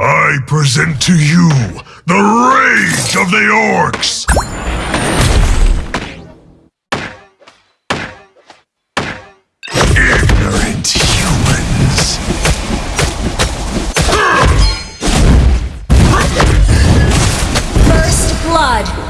I present to you the Rage of the Orcs! Ignorant humans! First Blood!